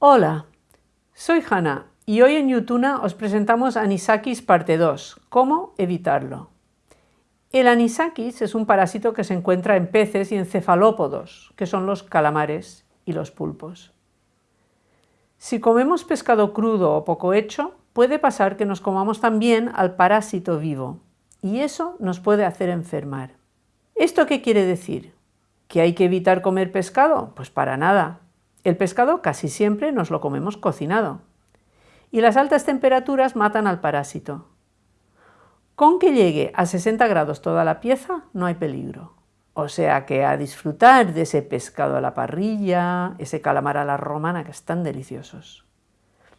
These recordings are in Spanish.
Hola, soy Hanna y hoy en Yutuna os presentamos Anisakis parte 2, ¿Cómo evitarlo? El anisakis es un parásito que se encuentra en peces y en cefalópodos, que son los calamares y los pulpos. Si comemos pescado crudo o poco hecho, puede pasar que nos comamos también al parásito vivo, y eso nos puede hacer enfermar. ¿Esto qué quiere decir? ¿Que hay que evitar comer pescado? Pues para nada. El pescado casi siempre nos lo comemos cocinado. Y las altas temperaturas matan al parásito. Con que llegue a 60 grados toda la pieza no hay peligro. O sea que a disfrutar de ese pescado a la parrilla, ese calamar a la romana que están deliciosos.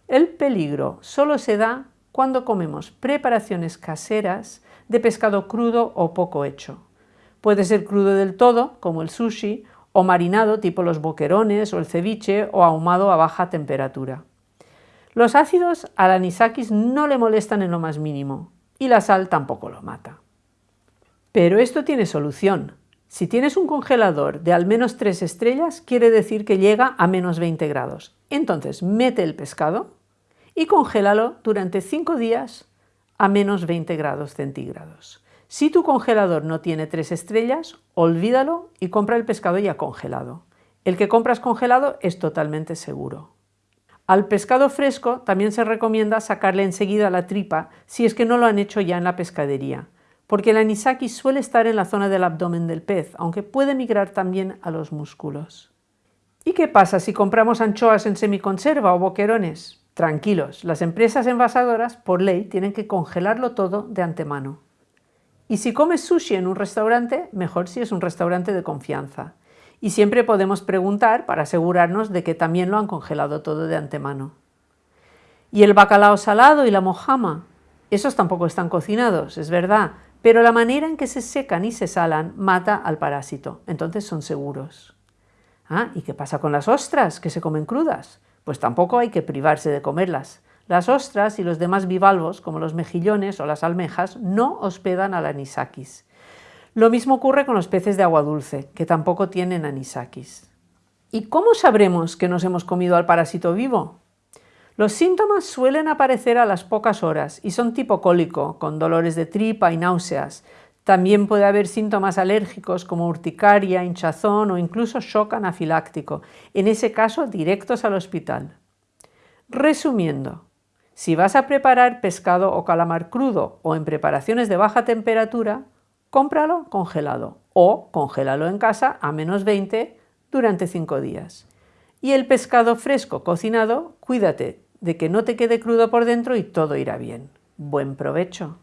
El peligro solo se da cuando comemos preparaciones caseras de pescado crudo o poco hecho. Puede ser crudo del todo, como el sushi, o marinado tipo los boquerones o el ceviche o ahumado a baja temperatura. Los ácidos al anisakis no le molestan en lo más mínimo y la sal tampoco lo mata. Pero esto tiene solución. Si tienes un congelador de al menos 3 estrellas, quiere decir que llega a menos 20 grados. Entonces mete el pescado y congélalo durante 5 días a menos 20 grados centígrados. Si tu congelador no tiene tres estrellas, olvídalo y compra el pescado ya congelado. El que compras congelado es totalmente seguro. Al pescado fresco también se recomienda sacarle enseguida la tripa si es que no lo han hecho ya en la pescadería, porque el anisakis suele estar en la zona del abdomen del pez, aunque puede migrar también a los músculos. ¿Y qué pasa si compramos anchoas en semiconserva o boquerones? Tranquilos, las empresas envasadoras, por ley, tienen que congelarlo todo de antemano. Y si comes sushi en un restaurante, mejor si es un restaurante de confianza. Y siempre podemos preguntar para asegurarnos de que también lo han congelado todo de antemano. Y el bacalao salado y la mojama, esos tampoco están cocinados, es verdad, pero la manera en que se secan y se salan mata al parásito, entonces son seguros. Ah, ¿y qué pasa con las ostras que se comen crudas? Pues tampoco hay que privarse de comerlas. Las ostras y los demás bivalvos, como los mejillones o las almejas, no hospedan al anisakis. Lo mismo ocurre con los peces de agua dulce, que tampoco tienen anisakis. ¿Y cómo sabremos que nos hemos comido al parásito vivo? Los síntomas suelen aparecer a las pocas horas y son tipo cólico, con dolores de tripa y náuseas. También puede haber síntomas alérgicos como urticaria, hinchazón o incluso shock anafiláctico, en ese caso directos al hospital. Resumiendo, si vas a preparar pescado o calamar crudo o en preparaciones de baja temperatura, cómpralo congelado o congélalo en casa a menos 20 durante 5 días. Y el pescado fresco cocinado, cuídate de que no te quede crudo por dentro y todo irá bien. Buen provecho.